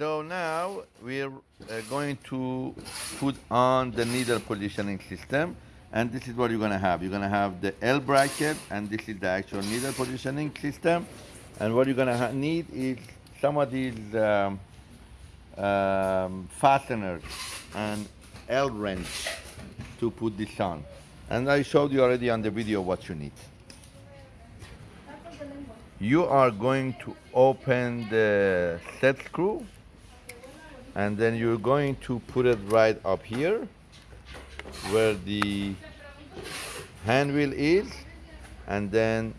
So now we're uh, going to put on the needle positioning system and this is what you're gonna have. You're gonna have the L bracket and this is the actual needle positioning system and what you're gonna need is some of these um, um, fasteners and L wrench to put this on. And I showed you already on the video what you need. You are going to open the set screw and then you're going to put it right up here where the hand wheel is. And then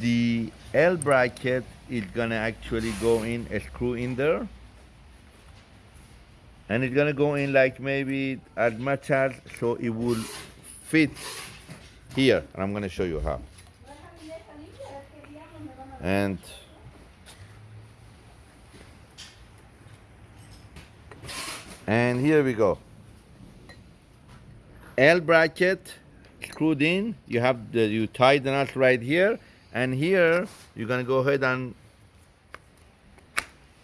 the L bracket is gonna actually go in a screw in there. And it's gonna go in like maybe as much as so it will fit here. And I'm gonna show you how. And and here we go. L bracket screwed in. You have the you tie the nuts right here. And here you're gonna go ahead and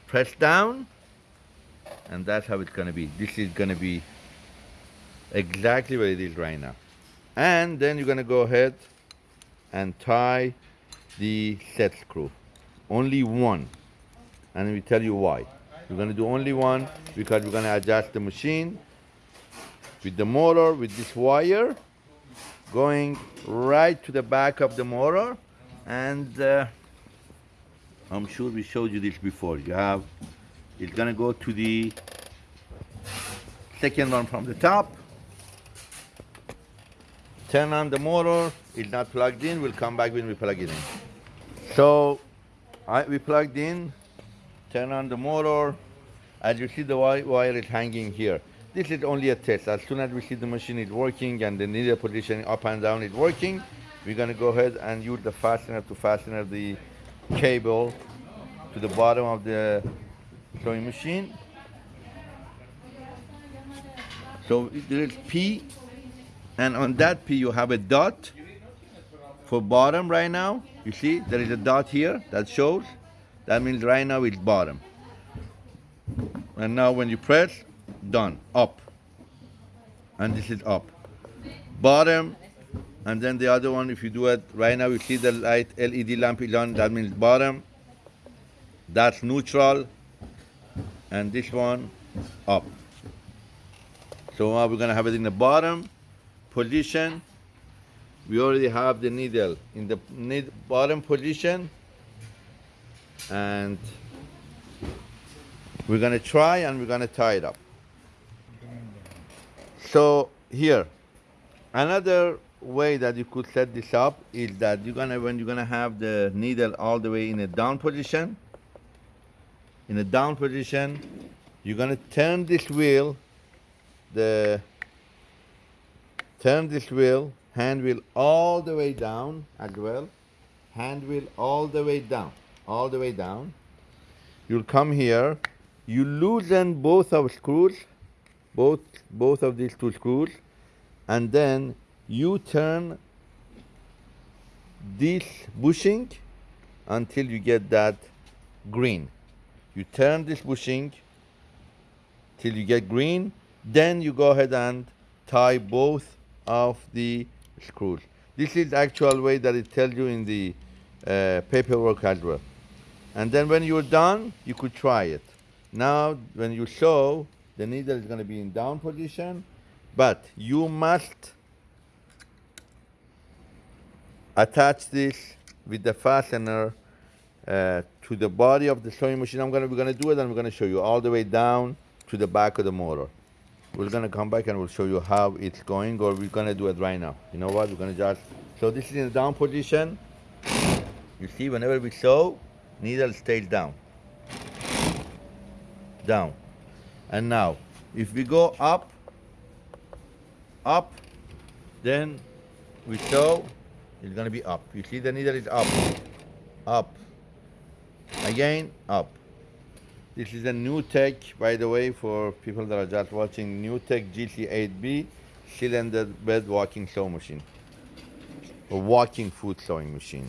press down. And that's how it's gonna be. This is gonna be exactly what it is right now. And then you're gonna go ahead and tie the set screw. Only one. And we tell you why we're going to do only one because we're going to adjust the machine with the motor with this wire going right to the back of the motor and uh, I'm sure we showed you this before you have it's going to go to the second one from the top. Turn on the motor. It's not plugged in. We'll come back when we plug it in. So I, we plugged in turn on the motor. As you see, the wire is hanging here. This is only a test. As soon as we see the machine is working and the needle position up and down is working, we're to go ahead and use the fastener to fasten the cable to the bottom of the sewing machine. So there is P, and on that P you have a dot for bottom right now. You see, there is a dot here that shows. That means right now it's bottom. And now when you press, done, up. And this is up. Bottom, and then the other one, if you do it right now, you see the light LED lamp is on, that means bottom. That's neutral. And this one, up. So now we're gonna have it in the bottom position. We already have the needle in the bottom position and we're to try and we're to tie it up. So here, another way that you could set this up is that you're gonna when you're gonna have the needle all the way in a down position. In a down position, you're gonna turn this wheel, the turn this wheel, hand wheel all the way down as well, hand wheel all the way down all the way down. You'll come here, you loosen both of screws, both, both of these two screws, and then you turn this bushing until you get that green. You turn this bushing till you get green, then you go ahead and tie both of the screws. This is the actual way that it tells you in the uh, paperwork as well. And then when you're done, you could try it. Now, when you sew, the needle is going to be in down position, but you must attach this with the fastener uh, to the body of the sewing machine. I'm gonna, we're gonna do it and we're gonna show you all the way down to the back of the motor. We're gonna come back and we'll show you how it's going or we're gonna do it right now. You know what, we're gonna just, so this is in the down position. You see, whenever we sew, needle stays down. Down. And now, if we go up, up, then we sew, it's gonna be up. You see the needle is up, up, again, up. This is a new tech, by the way, for people that are just watching, new tech GC8B cylinder bed walking sewing machine, a walking foot sewing machine.